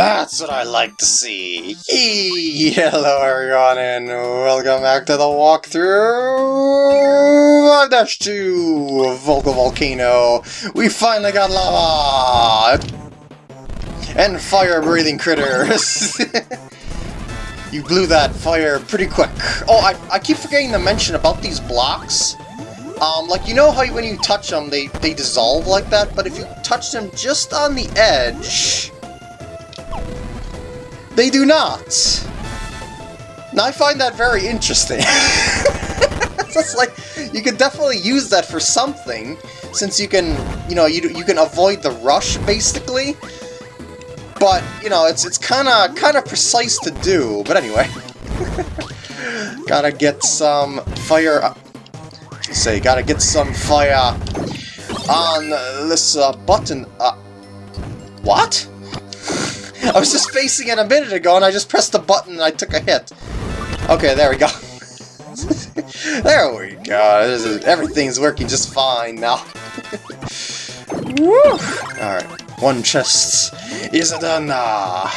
That's what I like to see. Hello everyone and welcome back to the walkthrough 5-2 Vocal Volcano. We finally got lava! And fire-breathing critters. you blew that fire pretty quick. Oh, I, I keep forgetting to mention about these blocks. Um, like, you know how when you touch them, they, they dissolve like that? But if you touch them just on the edge, they do not. Now, I find that very interesting. it's like, you could definitely use that for something, since you can, you know, you, you can avoid the rush, basically. But, you know, it's it's kind of kind of precise to do. But anyway. Gotta get some fire say, gotta get some fire on this uh, button. Uh, what? I was just facing it a minute ago and I just pressed the button and I took a hit. Okay, there we go. there we go. Is, everything's working just fine now. Alright, one chest is done. Uh,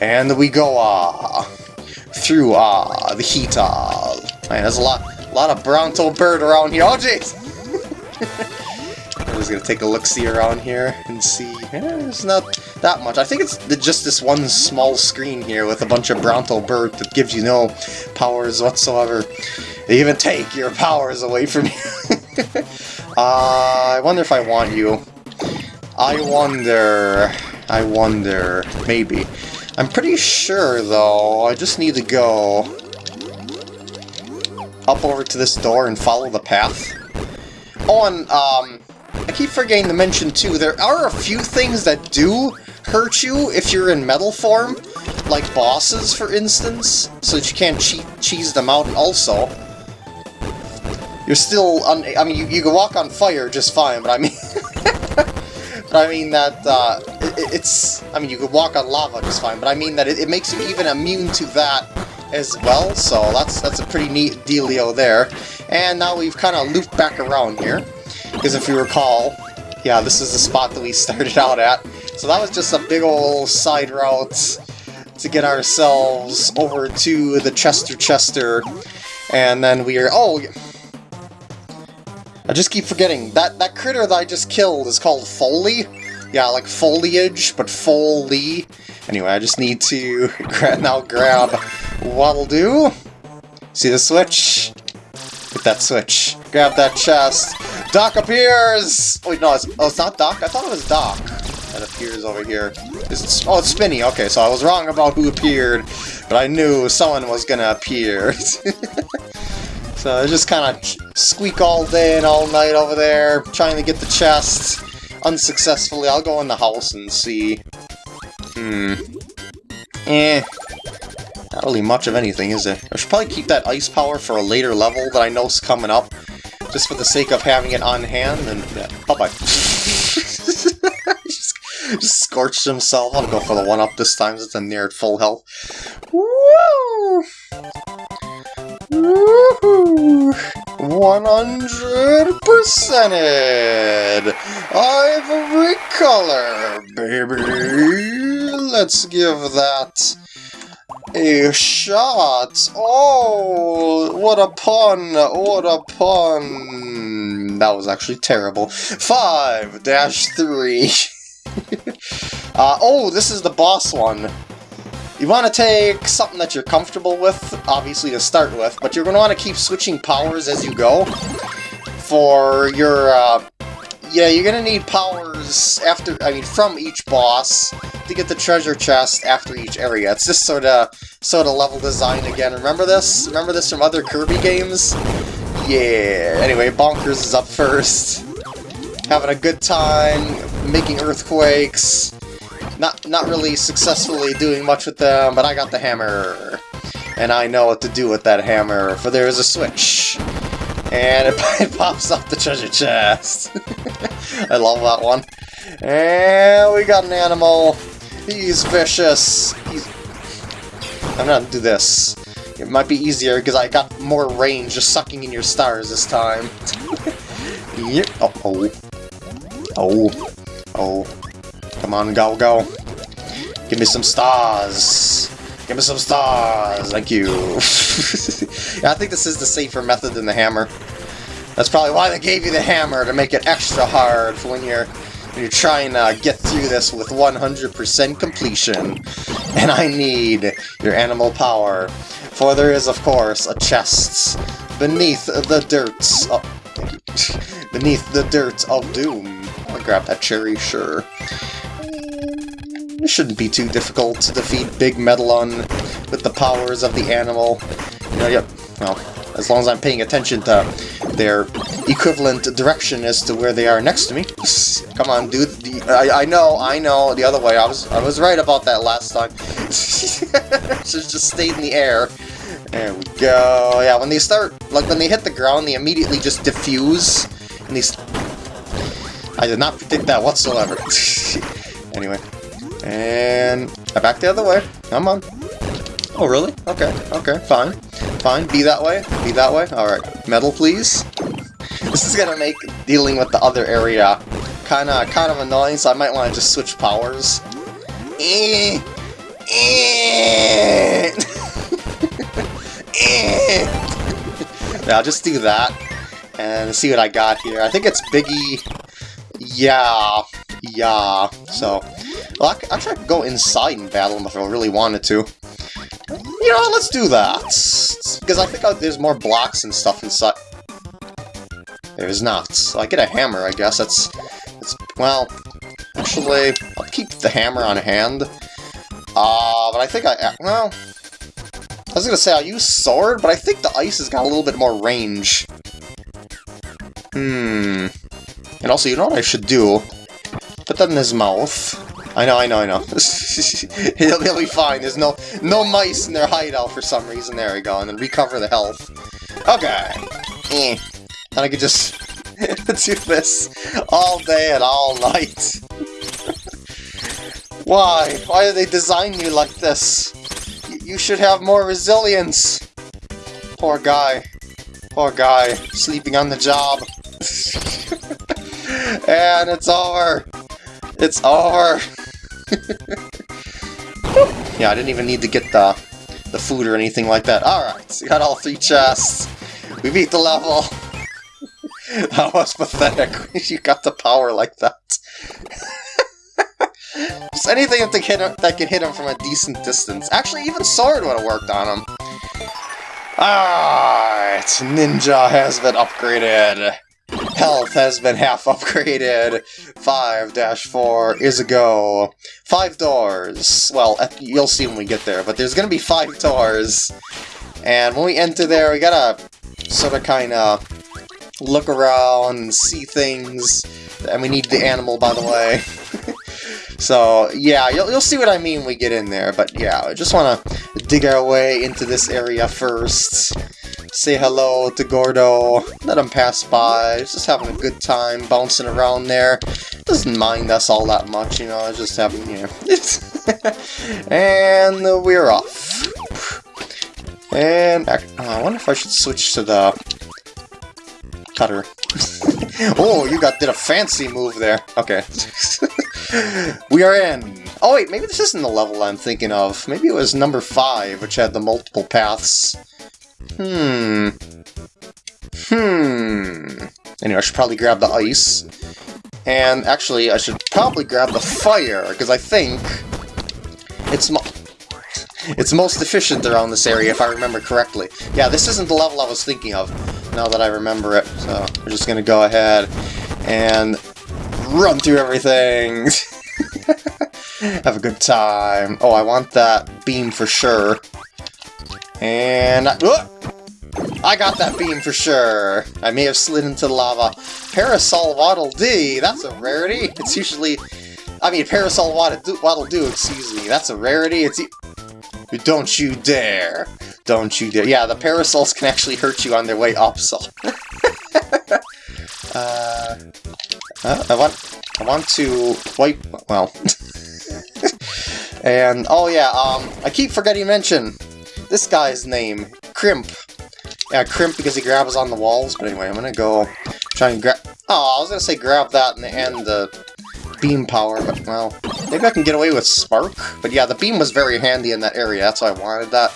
and we go uh, through uh, the heat. Uh, man, there's a lot lot of Bronto Burt around here. Oh, jeez! I'm just gonna take a look-see around here and see. Eh, it's not that much. I think it's just this one small screen here with a bunch of Bronto Burt that gives you no powers whatsoever. They even take your powers away from you. uh, I wonder if I want you. I wonder... I wonder... Maybe. I'm pretty sure, though, I just need to go up over to this door and follow the path. Oh, and um, I keep forgetting to mention too, there are a few things that do hurt you if you're in metal form, like bosses, for instance, so that you can't cheese them out, and also, you're still, un I mean, you, you can walk on fire just fine, but I mean, but I mean that, uh, it, it's, I mean, you could walk on lava just fine, but I mean that it, it makes you even immune to that as well, so that's that's a pretty neat dealio there. And now we've kind of looped back around here, because if you recall, yeah, this is the spot that we started out at. So that was just a big old side route to get ourselves over to the Chester Chester, and then we are... Oh! I just keep forgetting, that, that critter that I just killed is called Foley. Yeah, like foliage, but Foley. Anyway, I just need to now grab what'll do. See the switch? Hit that switch. Grab that chest. Doc appears! Wait, no, it's, oh, it's not Doc? I thought it was Doc that appears over here. it, oh, it's Spinni. Okay, so I was wrong about who appeared, but I knew someone was gonna appear. so I just kind of squeak all day and all night over there, trying to get the chest. Unsuccessfully, I'll go in the house and see. Hmm. Eh. Not really much of anything, is it? I should probably keep that ice power for a later level that I know is coming up, just for the sake of having it on hand, and yeah, bye-bye. just, just scorched himself. I'll go for the one-up this time, since I'm near at full health. Woo! Woohoo! 100 percented! Ivory color, baby! Let's give that a shot! Oh, what a pun! What a pun! That was actually terrible. 5 dash 3. uh, oh, this is the boss one. You want to take something that you're comfortable with, obviously to start with, but you're going to want to keep switching powers as you go for your uh, yeah, you're gonna need powers after, I mean, from each boss to get the treasure chest after each area. It's just sort of, sort of level design again. Remember this? Remember this from other Kirby games? Yeah. Anyway, Bonkers is up first. Having a good time, making earthquakes. Not, not really successfully doing much with them, but I got the hammer. And I know what to do with that hammer, for there is a switch. And it, it pops up the treasure chest. I love that one. And we got an animal. He's vicious. He's... I'm gonna do this. It might be easier because I got more range just sucking in your stars this time. yep. Oh, oh. Oh. Oh. Come on, go, go. Give me some stars. Give me some stars. Thank you. yeah, I think this is the safer method than the hammer. That's probably why they gave you the hammer, to make it extra hard for when you're you're trying to get through this with 100% completion. And I need your animal power. For there is, of course, a chest beneath the dirt. Oh, beneath the dirt of doom. I'll grab that cherry, sure. It shouldn't be too difficult to defeat Big Metalun with the powers of the animal. You know, yep, well, as long as I'm paying attention to their equivalent direction as to where they are next to me. Come on, dude. I, I know, I know, the other way. I was I was right about that last time. Should just stayed in the air. There we go. Yeah, when they start, like when they hit the ground, they immediately just diffuse. And these... I did not predict that whatsoever. anyway. And back the other way. Come on. Oh, really? Okay, okay, fine. Fine, be that way, be that way. Alright, metal, please. This is gonna make dealing with the other area kinda, kind of annoying, so I might want to just switch powers. Eh, eh. eh. yeah, I'll just do that, and see what I got here. I think it's Biggie... Yeah, yeah, so... Well, I, I could go inside and battle him if I really wanted to. You know, let's do that. Because I think there's more blocks and stuff inside. There's not. So I get a hammer, I guess. That's, that's well, actually, I'll keep the hammer on hand. Uh, but I think I, well, I was gonna say I'll use sword, but I think the ice has got a little bit more range. Hmm. And also, you know what I should do? Put that in his mouth. I know, I know, I know. he'll, he'll be fine. There's no no mice in their hideout for some reason. There we go. And then recover the health. Okay. Eh. And I could just do this all day and all night. Why? Why did they design you like this? You should have more resilience. Poor guy. Poor guy. Sleeping on the job. and it's over. It's over. yeah, I didn't even need to get the, the food or anything like that. Alright, so we got all three chests. We beat the level. that was pathetic. you got the power like that. Just anything that can, hit him, that can hit him from a decent distance. Actually, even sword would have worked on him. Alright, Ninja has been upgraded. Health has been half upgraded. 5-4 is a go. Five doors. Well, you'll see when we get there, but there's gonna be five doors. And when we enter there, we gotta sort of kind of look around and see things. And we need the animal, by the way. so, yeah, you'll, you'll see what I mean when we get in there. But yeah, I just want to dig our way into this area first say hello to Gordo, let him pass by, just having a good time bouncing around there. Doesn't mind us all that much, you know, just having, you know. and we're off. And uh, I wonder if I should switch to the cutter. oh, you got did a fancy move there. Okay. we are in. Oh wait, maybe this isn't the level I'm thinking of. Maybe it was number 5, which had the multiple paths. Hmm. Hmm. Anyway, I should probably grab the ice. And actually, I should probably grab the fire, because I think it's it's most efficient around this area, if I remember correctly. Yeah, this isn't the level I was thinking of, now that I remember it. So, we're just gonna go ahead and run through everything. Have a good time. Oh, I want that beam for sure. And... I, uh, I got that beam for sure! I may have slid into the lava. Parasol Waddle Dee! That's a rarity! It's usually... I mean, Parasol Waddle Doo, Waddle Doo excuse me. That's a rarity. It's... Don't you dare! Don't you dare. Yeah, the parasols can actually hurt you on their way up, so... uh, uh, I want... I want to wipe... Well... and, oh yeah, um, I keep forgetting to mention, this guy's name, Crimp. Yeah, Crimp because he grabs on the walls, but anyway, I'm gonna go try and grab... Oh, I was gonna say grab that and, and the beam power, but well, maybe I can get away with spark. But yeah, the beam was very handy in that area, that's why I wanted that.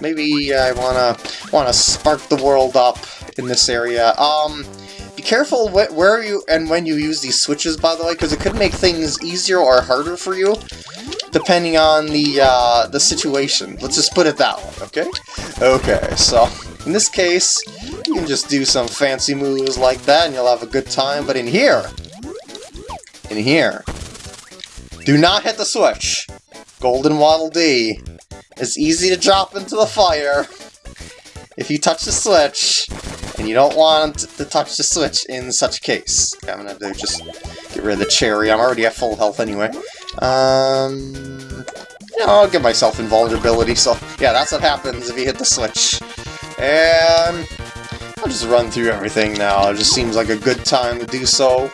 Maybe I wanna wanna spark the world up in this area. Um, be careful wh where you and when you use these switches, by the way, because it could make things easier or harder for you, depending on the uh, the situation. Let's just put it that way, okay? Okay, so in this case, you can just do some fancy moves like that and you'll have a good time, but in here, in here, do not hit the switch. Golden Waddle Dee. It's easy to drop into the fire if you touch the switch, and you don't want to touch the switch in such a case. Okay, I'm gonna just get rid of the cherry. I'm already at full health anyway. Um, yeah, I'll give myself invulnerability, so yeah, that's what happens if you hit the switch. And I'll just run through everything now. It just seems like a good time to do so.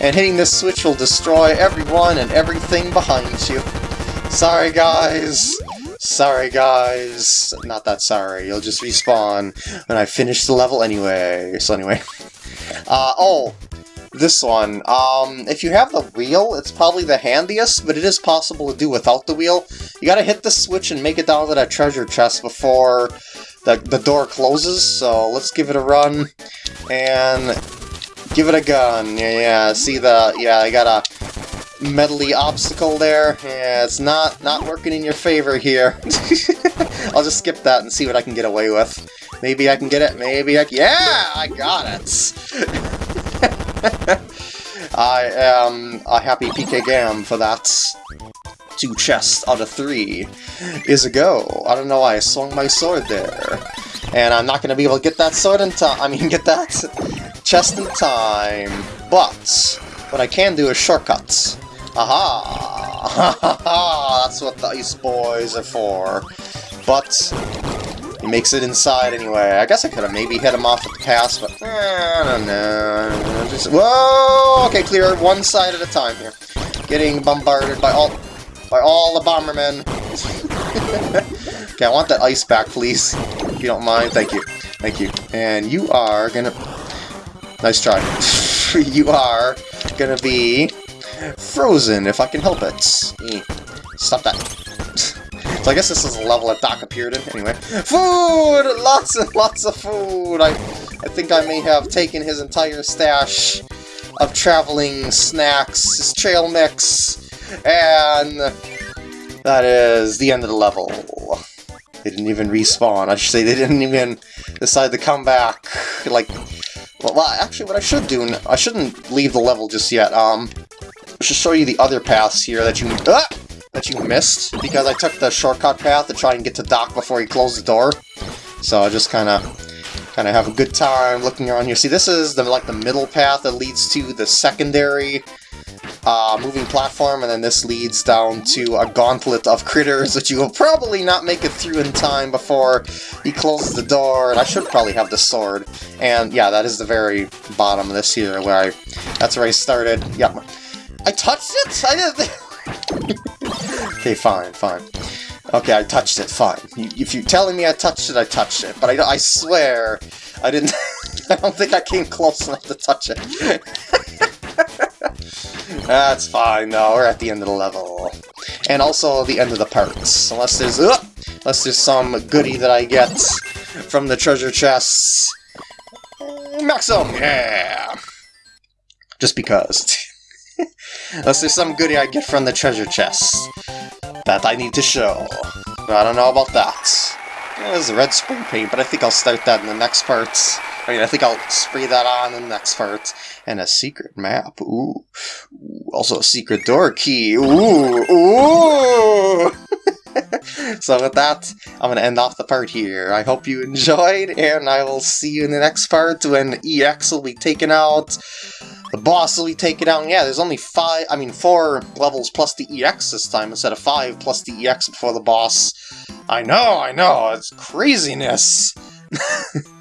And hitting this switch will destroy everyone and everything behind you. Sorry, guys. Sorry, guys. Not that sorry. You'll just respawn when I finish the level anyway. So anyway. Uh, oh, this one. Um, if you have the wheel, it's probably the handiest, but it is possible to do without the wheel. You gotta hit the switch and make it down to that treasure chest before the, the door closes, so let's give it a run, and give it a gun. Yeah, yeah, see the, yeah, I got a metally obstacle there. Yeah, it's not, not working in your favor here. I'll just skip that and see what I can get away with. Maybe I can get it, maybe I yeah, I got it! I am a happy PK Gam for that two chests out of three is a go. I don't know why I swung my sword there. And I'm not going to be able to get that sword in time. I mean, get that chest in time. But, what I can do is shortcuts. Aha! That's what the Ice Boys are for. But, he makes it inside anyway. I guess I could have maybe hit him off at the pass, but eh, I don't know. Just, whoa! Okay, clear one side at a time here. Getting bombarded by all by all the Bombermen. okay, I want that ice back, please. If you don't mind. Thank you. Thank you. And you are gonna... Nice try. you are gonna be frozen, if I can help it. Eh, stop that. so I guess this is a level that Doc appeared in. Anyway. Food! Lots and lots of food! I, I think I may have taken his entire stash of traveling snacks, his trail mix, and that is the end of the level. They didn't even respawn. I should say they didn't even decide to come back. Like, well, actually, what I should do, I shouldn't leave the level just yet. Um, I should show you the other paths here that you ah, that you missed because I took the shortcut path to try and get to Doc before he closed the door. So I just kind of kind of have a good time looking around here. See, this is the like the middle path that leads to the secondary uh, moving platform, and then this leads down to a gauntlet of critters that you will probably not make it through in time before he closes the door, and I should probably have the sword. And yeah, that is the very bottom of this here, where I, that's where I started. Yep. I touched it? I didn't... okay, fine, fine. Okay, I touched it, fine. If you're telling me I touched it, I touched it. But I, I swear, I didn't... I don't think I came close enough to touch it. That's fine, though. We're at the end of the level. And also the end of the parts. Unless there's... Uh, unless there's some goodie that I get from the treasure chests. Maxim! Yeah! Just because. unless there's some goodie I get from the treasure chests that I need to show. I don't know about that. There's a red spray paint, but I think I'll start that in the next parts. I mean, I think I'll spray that on in the next part. And a secret map. Ooh. Ooh. Also a secret door key. Ooh. Ooh. so with that, I'm going to end off the part here. I hope you enjoyed, and I will see you in the next part when EX will be taken out. The boss will be taken out. Yeah, there's only five, I mean, four levels plus the EX this time instead of five plus the EX before the boss. I know, I know, it's craziness.